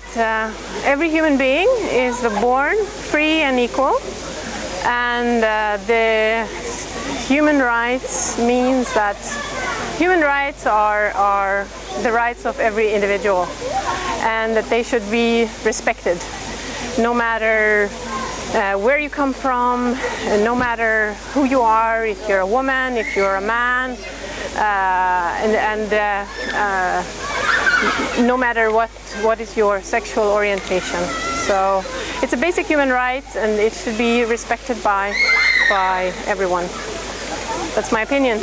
that uh, every human being is born free and equal and uh, the human rights means that human rights are, are the rights of every individual and that they should be respected. No matter uh, where you come from, and no matter who you are, if you're a woman, if you're a man, uh, and, and uh, uh, no matter what, what is your sexual orientation. So it's a basic human right and it should be respected by, by everyone. That's my opinion.